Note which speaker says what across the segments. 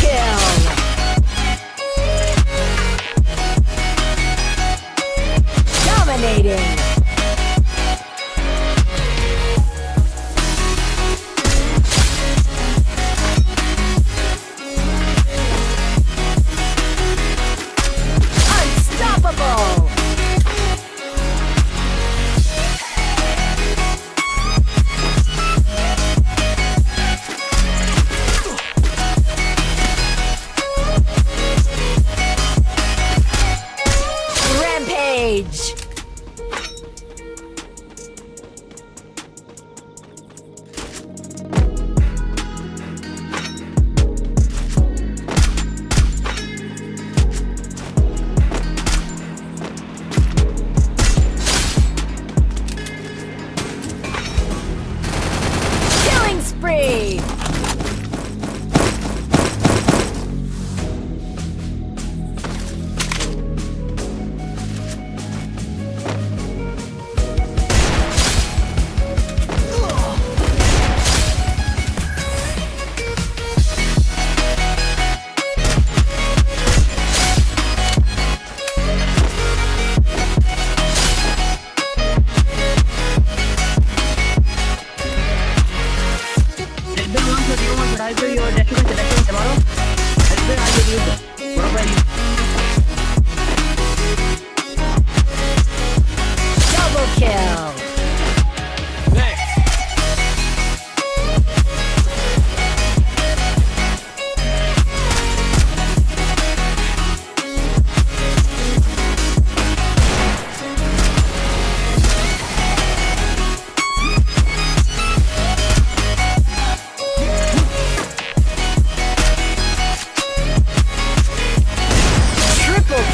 Speaker 1: kill! Dominating! Killing spree!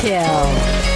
Speaker 1: Kill.